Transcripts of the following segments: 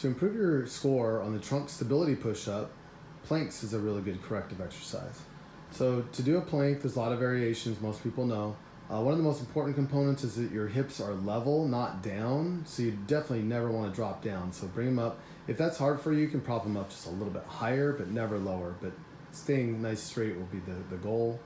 To improve your score on the trunk stability push-up, planks is a really good corrective exercise. So to do a plank, there's a lot of variations, most people know. Uh, one of the most important components is that your hips are level, not down. So you definitely never want to drop down. So bring them up. If that's hard for you, you can prop them up just a little bit higher, but never lower. But staying nice straight will be the, the goal.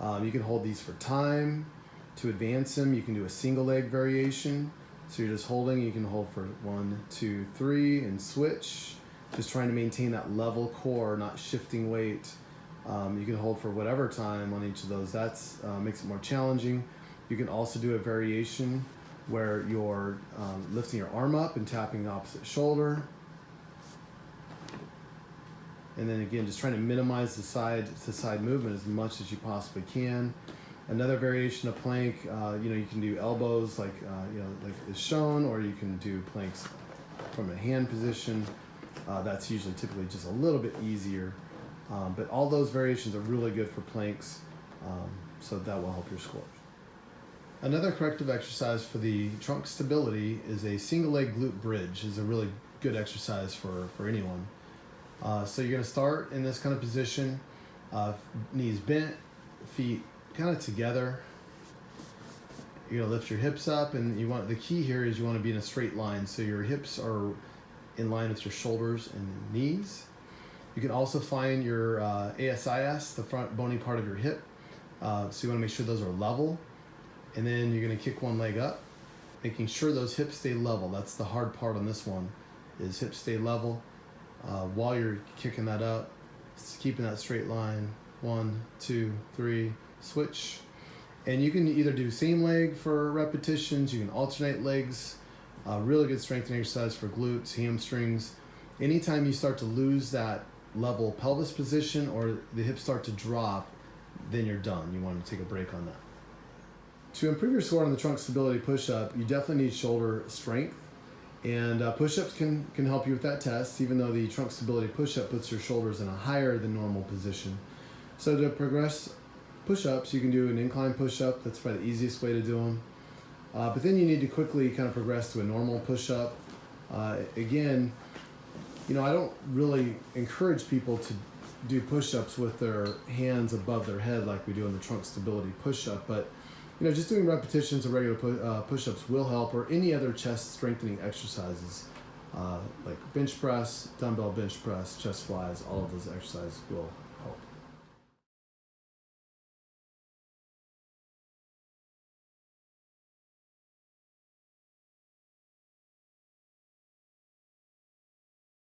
Um, you can hold these for time. To advance them, you can do a single leg variation. So you're just holding, you can hold for one, two, three, and switch. Just trying to maintain that level core, not shifting weight. Um, you can hold for whatever time on each of those. That uh, makes it more challenging. You can also do a variation where you're um, lifting your arm up and tapping the opposite shoulder. And then again, just trying to minimize the side to side movement as much as you possibly can. Another variation of plank, uh, you know, you can do elbows like, uh, you know, like is shown, or you can do planks from a hand position. Uh, that's usually typically just a little bit easier. Um, but all those variations are really good for planks, um, so that will help your scores. Another corrective exercise for the trunk stability is a single leg glute bridge is a really good exercise for, for anyone. Uh, so you're gonna start in this kind of position, uh, knees bent, feet kind of together. You're gonna lift your hips up and you want, the key here is you wanna be in a straight line. So your hips are in line with your shoulders and knees. You can also find your uh, ASIS, the front bony part of your hip. Uh, so you wanna make sure those are level. And then you're gonna kick one leg up, making sure those hips stay level. That's the hard part on this one, is hips stay level. Uh, while you're kicking that up, keeping that straight line. One, two, three, switch. And you can either do same leg for repetitions, you can alternate legs. Uh, really good strengthening exercise for glutes, hamstrings. Anytime you start to lose that level pelvis position or the hips start to drop, then you're done. You want to take a break on that. To improve your score on the trunk stability push-up, you definitely need shoulder strength. And uh, push-ups can, can help you with that test, even though the trunk stability push-up puts your shoulders in a higher than normal position. So to progress push-ups, you can do an incline push-up. That's probably the easiest way to do them. Uh, but then you need to quickly kind of progress to a normal push-up. Uh, again, you know, I don't really encourage people to do push-ups with their hands above their head like we do in the trunk stability push-up, but you know, just doing repetitions of regular pu uh, push-ups will help, or any other chest strengthening exercises, uh, like bench press, dumbbell bench press, chest flies, all of those exercises will